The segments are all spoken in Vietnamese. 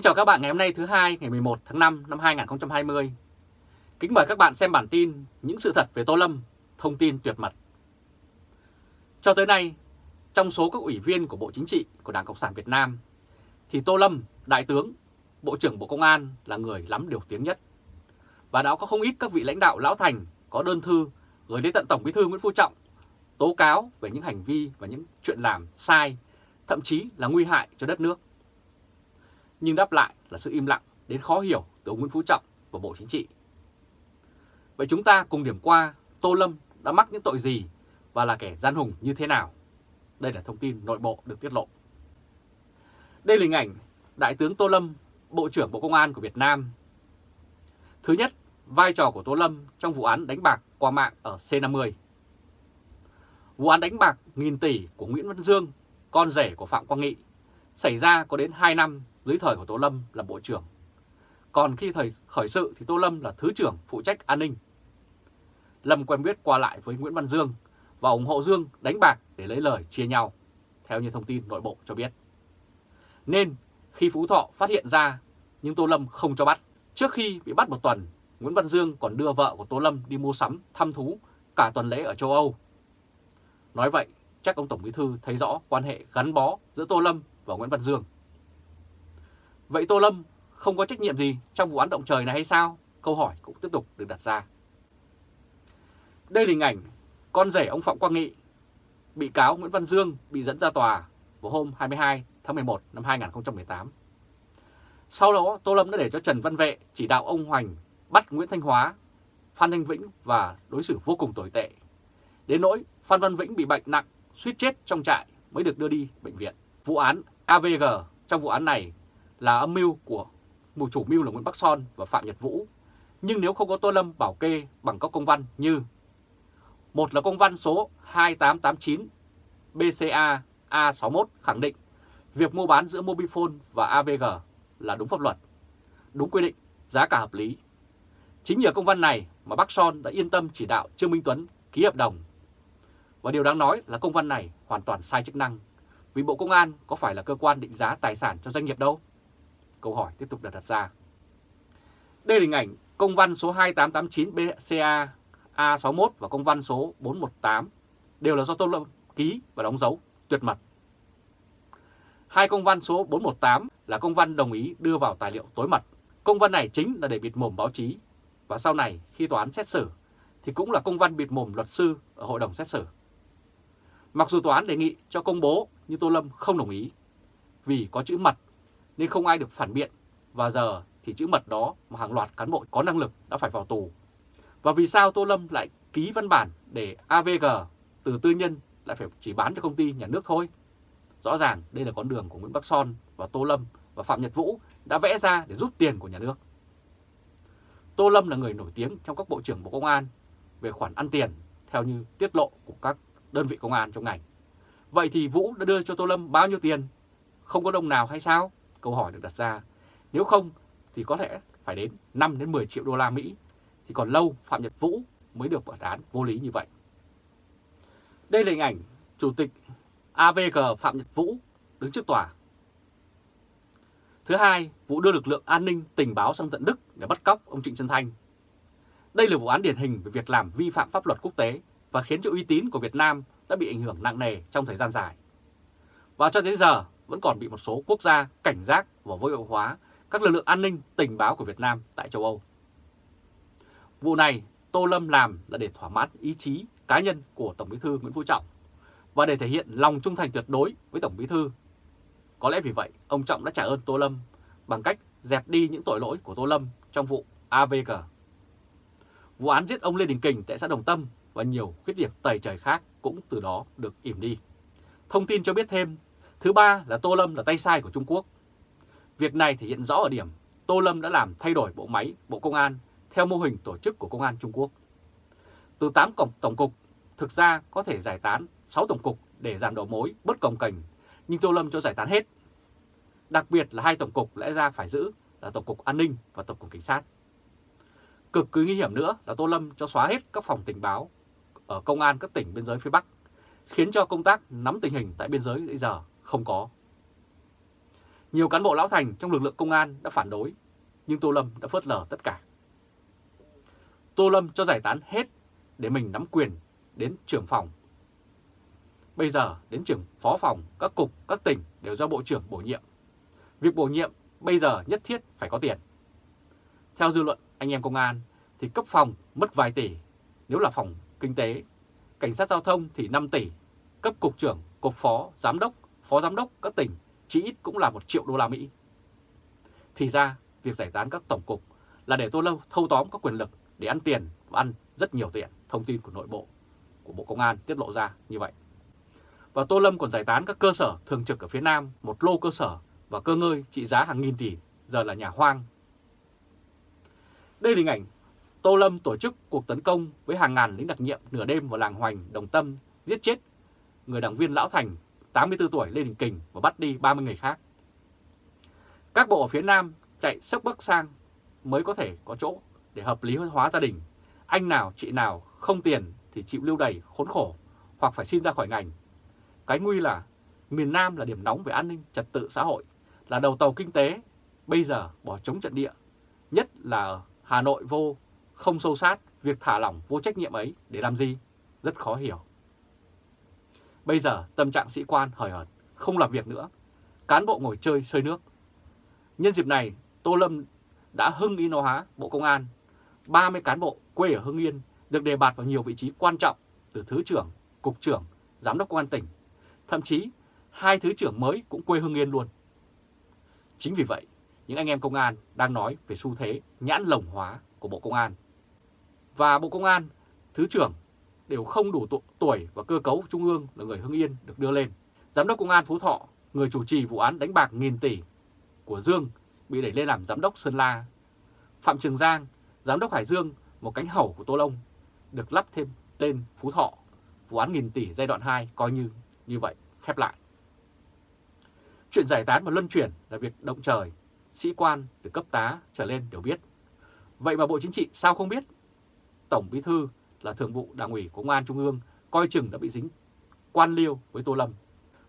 Kính chào các bạn ngày hôm nay thứ hai ngày 11 tháng 5 năm 2020. Kính mời các bạn xem bản tin những sự thật về Tô Lâm, thông tin tuyệt mật. Cho tới nay, trong số các ủy viên của Bộ Chính trị của Đảng Cộng sản Việt Nam, thì Tô Lâm, Đại tướng, Bộ trưởng Bộ Công an là người lắm điều tiếng nhất. Và đã có không ít các vị lãnh đạo lão thành có đơn thư gửi đến tận Tổng Bí thư Nguyễn Phú Trọng tố cáo về những hành vi và những chuyện làm sai, thậm chí là nguy hại cho đất nước nhưng đáp lại là sự im lặng đến khó hiểu từ ông Nguyễn Phú Trọng và Bộ Chính trị. Vậy chúng ta cùng điểm qua Tô Lâm đã mắc những tội gì và là kẻ gian hùng như thế nào? Đây là thông tin nội bộ được tiết lộ. Đây là hình ảnh Đại tướng Tô Lâm, Bộ trưởng Bộ Công an của Việt Nam. Thứ nhất, vai trò của Tô Lâm trong vụ án đánh bạc qua mạng ở C50. Vụ án đánh bạc nghìn tỷ của Nguyễn Văn Dương, con rể của Phạm Quang Nghị, xảy ra có đến 2 năm dưới thời của Tô Lâm là Bộ trưởng. Còn khi thời khởi sự thì Tô Lâm là Thứ trưởng phụ trách an ninh. Lâm quen biết qua lại với Nguyễn Văn Dương và ủng hộ Dương đánh bạc để lấy lời chia nhau, theo như thông tin nội bộ cho biết. Nên khi Phú Thọ phát hiện ra nhưng Tô Lâm không cho bắt. Trước khi bị bắt một tuần, Nguyễn Văn Dương còn đưa vợ của Tô Lâm đi mua sắm, thăm thú cả tuần lễ ở châu Âu. Nói vậy, chắc ông Tổng Bí Thư thấy rõ quan hệ gắn bó giữa Tô Lâm và Nguyễn Văn Dương. Vậy Tô Lâm không có trách nhiệm gì trong vụ án động trời này hay sao? Câu hỏi cũng tiếp tục được đặt ra. Đây là hình ảnh con rể ông Phạm Quang Nghị, bị cáo Nguyễn Văn Dương bị dẫn ra tòa vào hôm 22 tháng 11 năm 2018. Sau đó Tô Lâm đã để cho Trần Văn Vệ chỉ đạo ông Hoành bắt Nguyễn Thanh Hóa, Phan Thanh Vĩnh và đối xử vô cùng tồi tệ. Đến nỗi Phan Văn Vĩnh bị bệnh nặng, suýt chết trong trại mới được đưa đi bệnh viện. Vụ án AVG trong vụ án này là âm mưu của mù chủ mưu là Nguyễn Bắc Son và Phạm Nhật Vũ. Nhưng nếu không có Tô Lâm bảo kê bằng các công văn như một là công văn số 2889 BCA A61 khẳng định việc mua bán giữa Mobifone và AVG là đúng pháp luật, đúng quy định, giá cả hợp lý. Chính nhờ công văn này mà Bắc Son đã yên tâm chỉ đạo Trương Minh Tuấn ký hợp đồng. Và điều đáng nói là công văn này hoàn toàn sai chức năng, vì Bộ Công an có phải là cơ quan định giá tài sản cho doanh nghiệp đâu. Câu hỏi tiếp tục được đặt ra. Đây là hình ảnh công văn số 2889 BCA A61 và công văn số 418 đều là do Tô Lâm ký và đóng dấu, tuyệt mật. Hai công văn số 418 là công văn đồng ý đưa vào tài liệu tối mật. Công văn này chính là để bịt mồm báo chí và sau này, khi tòa án xét xử, thì cũng là công văn bịt mồm luật sư ở hội đồng xét xử. Mặc dù tòa án đề nghị cho công bố, nhưng Tô Lâm không đồng ý vì có chữ mật nên không ai được phản biện và giờ thì chữ mật đó mà hàng loạt cán bộ có năng lực đã phải vào tù. Và vì sao Tô Lâm lại ký văn bản để AVG từ tư nhân lại phải chỉ bán cho công ty nhà nước thôi? Rõ ràng đây là con đường của Nguyễn Bắc Son và Tô Lâm và Phạm Nhật Vũ đã vẽ ra để rút tiền của nhà nước. Tô Lâm là người nổi tiếng trong các bộ trưởng Bộ Công an về khoản ăn tiền theo như tiết lộ của các đơn vị công an trong ngành. Vậy thì Vũ đã đưa cho Tô Lâm bao nhiêu tiền? Không có đồng nào hay sao? Câu hỏi được đặt ra, nếu không thì có thể phải đến 5 đến 10 triệu đô la Mỹ, thì còn lâu Phạm Nhật Vũ mới được bản án vô lý như vậy. Đây là hình ảnh Chủ tịch AVG Phạm Nhật Vũ đứng trước tòa. Thứ hai, Vũ đưa lực lượng an ninh tình báo sang tận Đức để bắt cóc ông Trịnh Xuân Thanh. Đây là vụ án điển hình về việc làm vi phạm pháp luật quốc tế và khiến cho uy tín của Việt Nam đã bị ảnh hưởng nặng nề trong thời gian dài. Và cho đến giờ, vẫn còn bị một số quốc gia cảnh giác và vô hiệu hóa các lực lượng an ninh tình báo của Việt Nam tại châu Âu. Vụ này Tô Lâm làm là để thỏa mãn ý chí cá nhân của Tổng Bí thư Nguyễn Phú Trọng và để thể hiện lòng trung thành tuyệt đối với Tổng Bí thư. Có lẽ vì vậy, ông Trọng đã trả ơn Tô Lâm bằng cách dẹp đi những tội lỗi của Tô Lâm trong vụ AVG. Vụ án giết ông Lê Đình Kình tại xã Đồng Tâm và nhiều khuyết điểm tẩy trời khác cũng từ đó được ỉm đi. Thông tin cho biết thêm, Thứ ba là Tô Lâm là tay sai của Trung Quốc. Việc này thể hiện rõ ở điểm Tô Lâm đã làm thay đổi bộ máy Bộ Công an theo mô hình tổ chức của Công an Trung Quốc. Từ 8 cổng tổng cục, thực ra có thể giải tán 6 tổng cục để giảm đầu mối, bất cồng cành, nhưng Tô Lâm cho giải tán hết. Đặc biệt là hai tổng cục lẽ ra phải giữ là Tổng cục An ninh và Tổng cục Cảnh sát. Cực kỳ nguy hiểm nữa là Tô Lâm cho xóa hết các phòng tình báo ở công an các tỉnh biên giới phía Bắc, khiến cho công tác nắm tình hình tại biên giới bây giờ không có. Nhiều cán bộ lão thành trong lực lượng công an đã phản đối, nhưng Tô Lâm đã phớt lờ tất cả. Tô Lâm cho giải tán hết để mình nắm quyền đến trưởng phòng. Bây giờ đến trưởng phó phòng, các cục, các tỉnh đều do Bộ trưởng bổ nhiệm. Việc bổ nhiệm bây giờ nhất thiết phải có tiền. Theo dư luận anh em công an thì cấp phòng mất vài tỷ, nếu là phòng kinh tế, cảnh sát giao thông thì 5 tỷ, cấp cục trưởng, cục phó, giám đốc, phó giám đốc các tỉnh chỉ ít cũng là 1 triệu đô la Mỹ. Thì ra, việc giải tán các tổng cục là để Tô Lâm thâu tóm các quyền lực để ăn tiền và ăn rất nhiều tiền, thông tin của nội bộ của Bộ Công an tiết lộ ra như vậy. Và Tô Lâm còn giải tán các cơ sở thường trực ở phía Nam, một lô cơ sở và cơ ngơi trị giá hàng nghìn tỷ, giờ là nhà hoang. Đây là hình ảnh Tô Lâm tổ chức cuộc tấn công với hàng ngàn lính đặc nhiệm nửa đêm vào làng Hoành, Đồng Tâm, giết chết người đảng viên Lão Thành, 84 tuổi Lê Đình Kình và bắt đi 30 người khác. Các bộ ở phía Nam chạy sốc bắc sang mới có thể có chỗ để hợp lý hóa gia đình. Anh nào, chị nào không tiền thì chịu lưu đày khốn khổ hoặc phải xin ra khỏi ngành. Cái nguy là miền Nam là điểm nóng về an ninh, trật tự xã hội, là đầu tàu kinh tế, bây giờ bỏ chống trận địa, nhất là ở Hà Nội vô, không sâu sát, việc thả lỏng vô trách nhiệm ấy để làm gì? Rất khó hiểu. Bây giờ tâm trạng sĩ quan hời hợt, không làm việc nữa, cán bộ ngồi chơi sơi nước. Nhân dịp này, Tô Lâm đã hưng ý hóa Bộ Công an, 30 cán bộ quê ở Hưng Yên được đề bạt vào nhiều vị trí quan trọng từ Thứ trưởng, Cục trưởng, Giám đốc Công an tỉnh. Thậm chí, hai Thứ trưởng mới cũng quê Hưng Yên luôn. Chính vì vậy, những anh em công an đang nói về xu thế nhãn lồng hóa của Bộ Công an. Và Bộ Công an, Thứ trưởng đều không đủ tuổi và cơ cấu trung ương là người Hưng Yên được đưa lên. Giám đốc Công an Phú Thọ, người chủ trì vụ án đánh bạc nghìn tỷ của Dương bị đẩy lên làm giám đốc Sơn La. Phạm Trường Giang, giám đốc Hải Dương, một cánh hầu của Tô Long, được lắp thêm tên Phú Thọ. Vụ án nghìn tỷ giai đoạn 2 coi như như vậy khép lại. Chuyện giải tán và luân chuyển là việc động trời, sĩ quan từ cấp tá trở lên đều biết. Vậy mà Bộ Chính trị sao không biết? Tổng Bí Thư là Thường vụ Đảng ủy Công an Trung ương coi chừng đã bị dính quan liêu với Tô Lâm.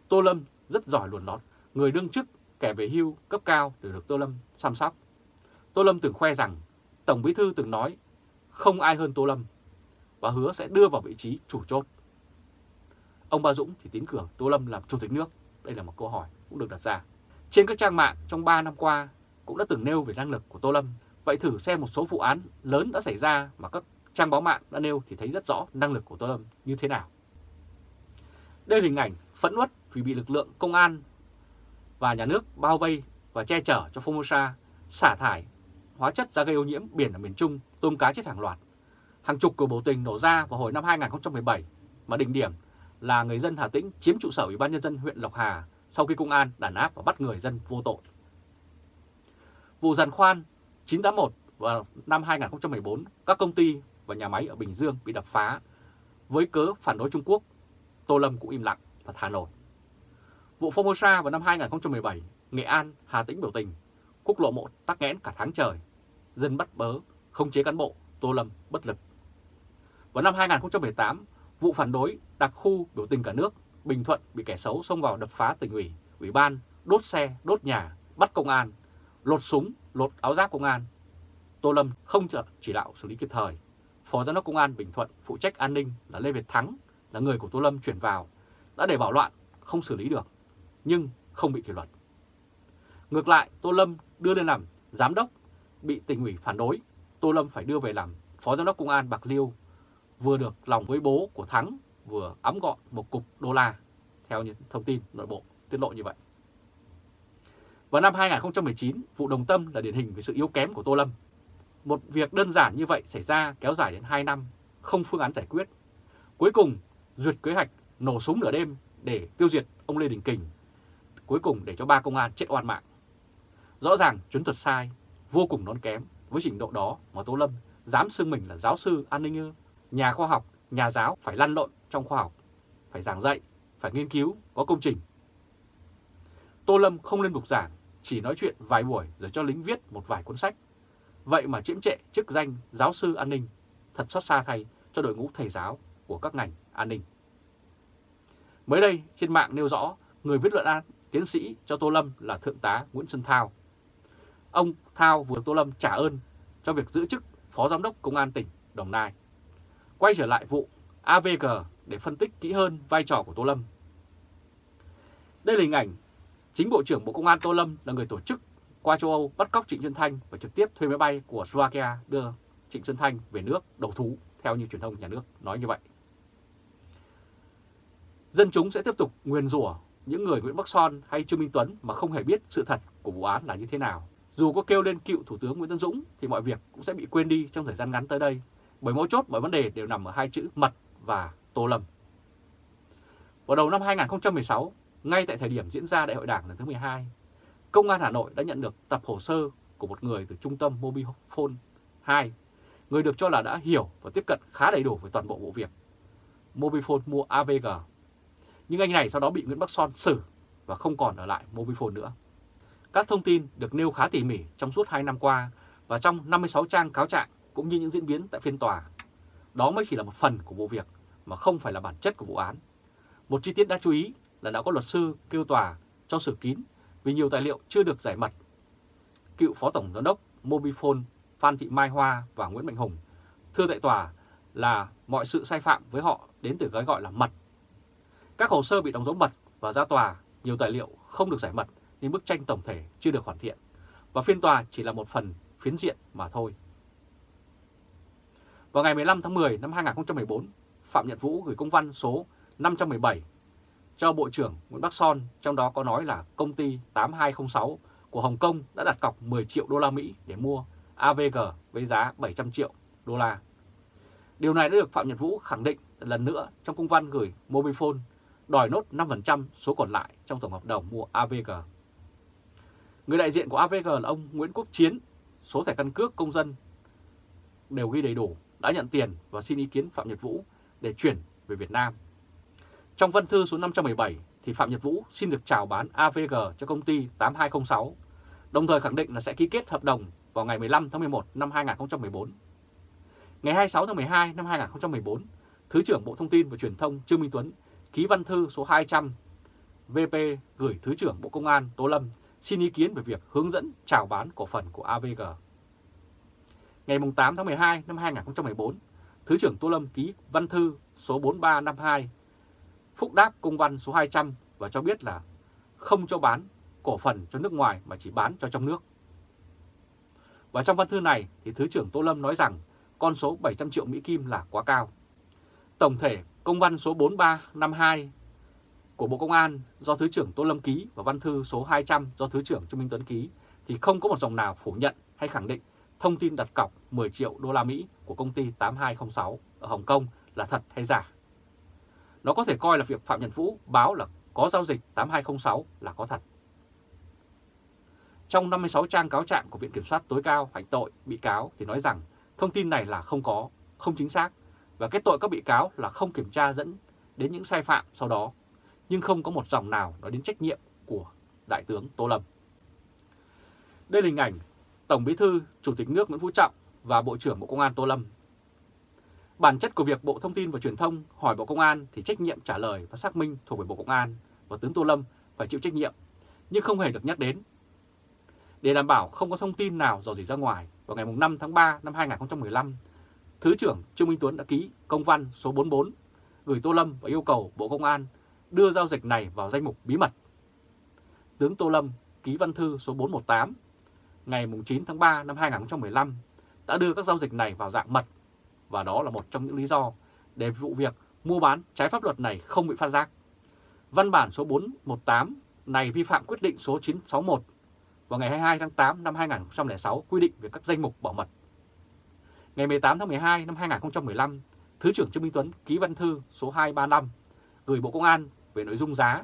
Tô Lâm rất giỏi luồn lót, người đương chức kẻ về hưu cấp cao đều được Tô Lâm chăm sóc. Tô Lâm từng khoe rằng Tổng Bí Thư từng nói không ai hơn Tô Lâm và hứa sẽ đưa vào vị trí chủ chốt. Ông Ba Dũng thì tín cửa Tô Lâm làm chủ tịch nước. Đây là một câu hỏi cũng được đặt ra. Trên các trang mạng trong 3 năm qua cũng đã từng nêu về năng lực của Tô Lâm. Vậy thử xem một số vụ án lớn đã xảy ra mà các trang báo mạng đã nêu thì thấy rất rõ năng lực của Tô Lâm như thế nào. Đây là hình ảnh phẫn uất vì bị lực lượng công an và nhà nước bao vây và che chở cho Formosa xả thải hóa chất ra gây ô nhiễm biển ở miền Trung, tôm cá chết hàng loạt. Hàng chục cuộc biểu tình nổ ra vào hồi năm 2017 mà đỉnh điểm là người dân Hà Tĩnh chiếm trụ sở Ủy ban Nhân dân huyện Lộc Hà sau khi công an đàn áp và bắt người dân vô tội. Vụ giàn khoan 981 vào năm 2014, các công ty và nhà máy ở Bình Dương bị đập phá với cớ phản đối Trung Quốc, Tô Lâm cũng im lặng và thả nổi. Vụ Formosa vào năm 2017, Nghệ An, Hà Tĩnh biểu tình, quốc lộ 1 tắc nghẽn cả tháng trời, dân bắt bớ, không chế cán bộ, Tô Lâm bất lực. Vào năm 2018, vụ phản đối đặc khu biểu tình cả nước, Bình Thuận bị kẻ xấu xông vào đập phá tỉnh ủy, ủy ban, đốt xe, đốt nhà, bắt công an, lột súng, lột áo giáp công an. Tô Lâm không chỉ đạo xử lý kịp thời. Phó Giám đốc Công an Bình Thuận phụ trách an ninh là Lê Việt Thắng, là người của Tô Lâm chuyển vào, đã để bảo loạn, không xử lý được, nhưng không bị kỷ luật. Ngược lại, Tô Lâm đưa lên làm giám đốc, bị tỉnh ủy phản đối, Tô Lâm phải đưa về làm Phó Giám đốc Công an Bạc Liêu, vừa được lòng với bố của Thắng, vừa ấm gọn một cục đô la, theo những thông tin nội bộ tiết lộ như vậy. Vào năm 2019, vụ Đồng Tâm là điển hình về sự yếu kém của Tô Lâm. Một việc đơn giản như vậy xảy ra kéo dài đến 2 năm, không phương án giải quyết. Cuối cùng, duyệt kế hoạch nổ súng nửa đêm để tiêu diệt ông Lê Đình Kình, cuối cùng để cho ba công an chết oan mạng. Rõ ràng chuyến thuật sai, vô cùng non kém với trình độ đó mà Tô Lâm dám xưng mình là giáo sư an ninh ư. Nhà khoa học, nhà giáo phải lăn lộn trong khoa học, phải giảng dạy, phải nghiên cứu, có công trình. Tô Lâm không lên bục giảng, chỉ nói chuyện vài buổi rồi cho lính viết một vài cuốn sách. Vậy mà chiếm trệ chức danh giáo sư an ninh, thật xót xa thay cho đội ngũ thầy giáo của các ngành an ninh. Mới đây, trên mạng nêu rõ, người viết luận án tiến sĩ cho Tô Lâm là Thượng tá Nguyễn Xuân Thao. Ông Thao vừa Tô Lâm trả ơn cho việc giữ chức Phó Giám đốc Công an tỉnh Đồng Nai. Quay trở lại vụ AVG để phân tích kỹ hơn vai trò của Tô Lâm. Đây là hình ảnh chính Bộ trưởng Bộ Công an Tô Lâm là người tổ chức qua châu Âu bắt cóc Trịnh Xuân Thanh và trực tiếp thuê máy bay của Slovakia đưa Trịnh Xuân Thanh về nước đầu thú, theo như truyền thông nhà nước nói như vậy. Dân chúng sẽ tiếp tục nguyền rủa những người Nguyễn Bắc Son hay Trương Minh Tuấn mà không hề biết sự thật của vụ án là như thế nào. Dù có kêu lên cựu Thủ tướng Nguyễn Tân Dũng thì mọi việc cũng sẽ bị quên đi trong thời gian ngắn tới đây, bởi mỗi chốt mọi vấn đề đều nằm ở hai chữ mật và Tô lầm. Vào đầu năm 2016, ngay tại thời điểm diễn ra Đại hội Đảng lần thứ 12, Công an Hà Nội đã nhận được tập hồ sơ của một người từ trung tâm Mobifone 2, người được cho là đã hiểu và tiếp cận khá đầy đủ về toàn bộ vụ việc. Mobifone mua AVG. Nhưng anh này sau đó bị Nguyễn Bắc Son xử và không còn ở lại Mobifone nữa. Các thông tin được nêu khá tỉ mỉ trong suốt 2 năm qua và trong 56 trang cáo trạng cũng như những diễn biến tại phiên tòa. Đó mới chỉ là một phần của vụ việc mà không phải là bản chất của vụ án. Một chi tiết đáng chú ý là đã có luật sư kêu tòa cho xử kín vì nhiều tài liệu chưa được giải mật. Cựu Phó Tổng Giám đốc Mobifone Phan Thị Mai Hoa và Nguyễn Mạnh Hùng thưa tại tòa là mọi sự sai phạm với họ đến từ gói gọi là mật. Các hồ sơ bị đóng dấu mật và ra tòa, nhiều tài liệu không được giải mật nên bức tranh tổng thể chưa được hoàn thiện và phiên tòa chỉ là một phần phiến diện mà thôi. Vào ngày 15 tháng 10 năm 2014, Phạm Nhật Vũ gửi công văn số 517 cho Bộ trưởng Nguyễn Bắc Son, trong đó có nói là công ty 8206 của Hồng Kông đã đặt cọc 10 triệu đô la Mỹ để mua AVG với giá 700 triệu đô la. Điều này đã được Phạm Nhật Vũ khẳng định lần nữa trong công văn gửi Mobifone đòi nốt 5% số còn lại trong tổng hợp đồng mua AVG. Người đại diện của AVG là ông Nguyễn Quốc Chiến, số thẻ căn cước công dân đều ghi đầy đủ, đã nhận tiền và xin ý kiến Phạm Nhật Vũ để chuyển về Việt Nam. Trong văn thư số 517 thì Phạm Nhật Vũ xin được chào bán AVG cho công ty 8206, đồng thời khẳng định là sẽ ký kết hợp đồng vào ngày 15 tháng 11 năm 2014. Ngày 26 tháng 12 năm 2014, Thứ trưởng Bộ Thông tin và Truyền thông Trương Minh Tuấn ký văn thư số 200 VP gửi Thứ trưởng Bộ Công an Tô Lâm xin ý kiến về việc hướng dẫn chào bán cổ phần của AVG. Ngày 8 tháng 12 năm 2014, Thứ trưởng Tô Lâm ký văn thư số 4352 phúc đáp công văn số 200 và cho biết là không cho bán cổ phần cho nước ngoài mà chỉ bán cho trong nước. Và trong văn thư này thì Thứ trưởng Tô Lâm nói rằng con số 700 triệu Mỹ Kim là quá cao. Tổng thể công văn số 4352 của Bộ Công an do Thứ trưởng Tô Lâm ký và văn thư số 200 do Thứ trưởng Trương Minh Tuấn ký thì không có một dòng nào phủ nhận hay khẳng định thông tin đặt cọc 10 triệu đô la Mỹ của công ty 8206 ở Hồng Kông là thật hay giả. Nó có thể coi là việc Phạm Nhật Vũ báo là có giao dịch 8206 là có thật. Trong 56 trang cáo trạng của Viện Kiểm soát tối cao hành tội bị cáo thì nói rằng thông tin này là không có, không chính xác và kết tội các bị cáo là không kiểm tra dẫn đến những sai phạm sau đó, nhưng không có một dòng nào nói đến trách nhiệm của Đại tướng Tô Lâm. Đây là hình ảnh Tổng Bí thư Chủ tịch nước Nguyễn Phú Trọng và Bộ trưởng Bộ Công an Tô Lâm. Bản chất của việc Bộ Thông tin và Truyền thông hỏi Bộ Công an thì trách nhiệm trả lời và xác minh thuộc về Bộ Công an và tướng Tô Lâm phải chịu trách nhiệm, nhưng không hề được nhắc đến. Để đảm bảo không có thông tin nào dò dỉ ra ngoài, vào ngày 5 tháng 3 năm 2015, Thứ trưởng Trương Minh Tuấn đã ký công văn số 44 gửi Tô Lâm và yêu cầu Bộ Công an đưa giao dịch này vào danh mục bí mật. Tướng Tô Lâm ký văn thư số 418 ngày 9 tháng 3 năm 2015 đã đưa các giao dịch này vào dạng mật và đó là một trong những lý do để vụ việc mua bán trái pháp luật này không bị phát giác. Văn bản số 418 này vi phạm quyết định số 961 vào ngày 22 tháng 8 năm 2006 quy định về các danh mục bảo mật. Ngày 18 tháng 12 năm 2015, Thứ trưởng Trương Minh Tuấn ký văn thư số 235 gửi Bộ Công an về nội dung giá.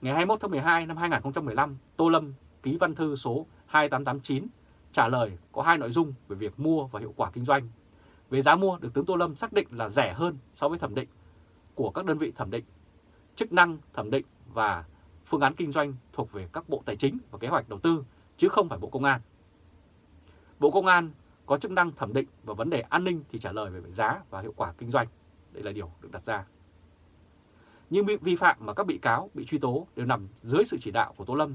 Ngày 21 tháng 12 năm 2015, Tô Lâm ký văn thư số 2889 trả lời có hai nội dung về việc mua và hiệu quả kinh doanh. Về giá mua được tướng Tô Lâm xác định là rẻ hơn so với thẩm định của các đơn vị thẩm định, chức năng thẩm định và phương án kinh doanh thuộc về các Bộ Tài chính và Kế hoạch Đầu tư, chứ không phải Bộ Công an. Bộ Công an có chức năng thẩm định và vấn đề an ninh thì trả lời về giá và hiệu quả kinh doanh. Đây là điều được đặt ra. Những vi phạm mà các bị cáo bị truy tố đều nằm dưới sự chỉ đạo của Tô Lâm.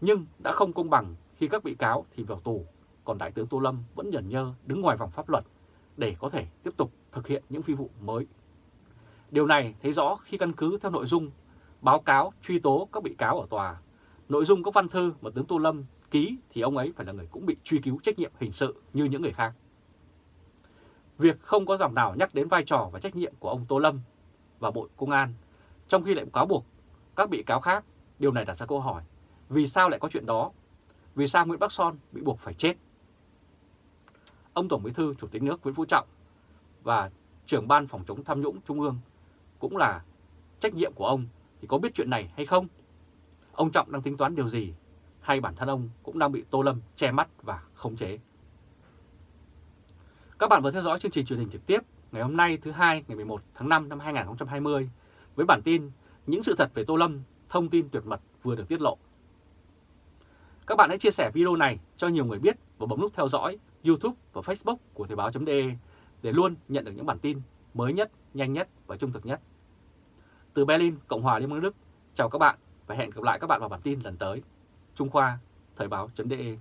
Nhưng đã không công bằng khi các bị cáo thì vào tù, còn Đại tướng Tô Lâm vẫn nhẫn nhơ đứng ngoài vòng pháp luật để có thể tiếp tục thực hiện những phi vụ mới. Điều này thấy rõ khi căn cứ theo nội dung báo cáo truy tố các bị cáo ở tòa. Nội dung các văn thư mà tướng Tô Lâm ký thì ông ấy phải là người cũng bị truy cứu trách nhiệm hình sự như những người khác. Việc không có dòng nào nhắc đến vai trò và trách nhiệm của ông Tô Lâm và Bộ Công an, trong khi lại cáo buộc các bị cáo khác, điều này đặt ra câu hỏi, vì sao lại có chuyện đó? Vì sao Nguyễn Bắc Son bị buộc phải chết? Ông Tổng Bí thư Chủ tịch nước Nguyễn Phú Trọng và trưởng ban phòng chống tham nhũng Trung ương cũng là trách nhiệm của ông thì có biết chuyện này hay không? Ông Trọng đang tính toán điều gì? Hay bản thân ông cũng đang bị Tô Lâm che mắt và khống chế? Các bạn vừa theo dõi chương trình truyền hình trực tiếp ngày hôm nay thứ hai ngày 11 tháng 5 năm 2020 với bản tin Những sự thật về Tô Lâm, thông tin tuyệt mật vừa được tiết lộ. Các bạn hãy chia sẻ video này cho nhiều người biết và bấm nút theo dõi YouTube và Facebook của Thời báo.de để luôn nhận được những bản tin mới nhất, nhanh nhất và trung thực nhất. Từ Berlin, Cộng hòa Liên bang Đức, chào các bạn và hẹn gặp lại các bạn vào bản tin lần tới. Trung Khoa, Thời báo.de